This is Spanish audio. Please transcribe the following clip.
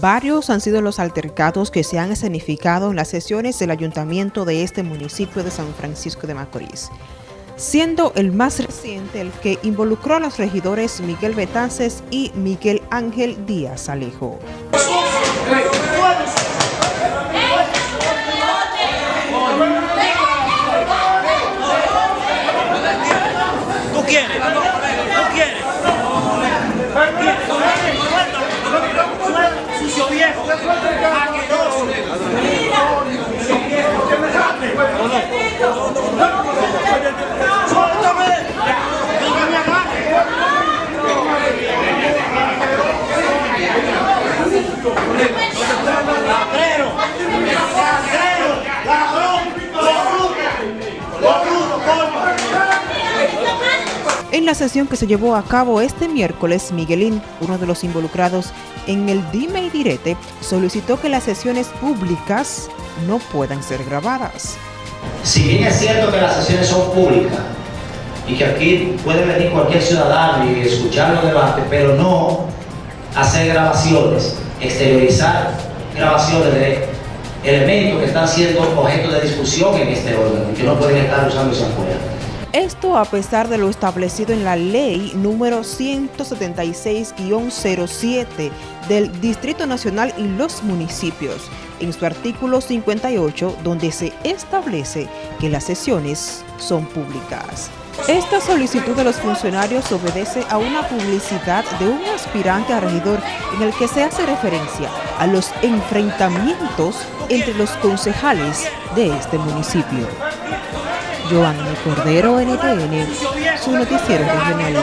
Varios han sido los altercados que se han escenificado en las sesiones del ayuntamiento de este municipio de San Francisco de Macorís, siendo el más reciente el que involucró a los regidores Miguel Betances y Miguel Ángel Díaz Alejo. En la sesión que se llevó a cabo este miércoles, Miguelín, uno de los involucrados en el dime y direte, solicitó que las sesiones públicas no puedan ser grabadas. Si bien es cierto que las sesiones son públicas y que aquí puede venir cualquier ciudadano y escuchar los debates, pero no hacer grabaciones, exteriorizar grabaciones de elementos que están siendo objeto de discusión en este órgano y que no pueden estar usándose afuera. Esto a pesar de lo establecido en la ley número 176-07 del Distrito Nacional y los municipios, en su artículo 58, donde se establece que las sesiones son públicas. Esta solicitud de los funcionarios obedece a una publicidad de un aspirante a regidor en el que se hace referencia a los enfrentamientos entre los concejales de este municipio. Joanny Cordero, NTN, su noticiero regional.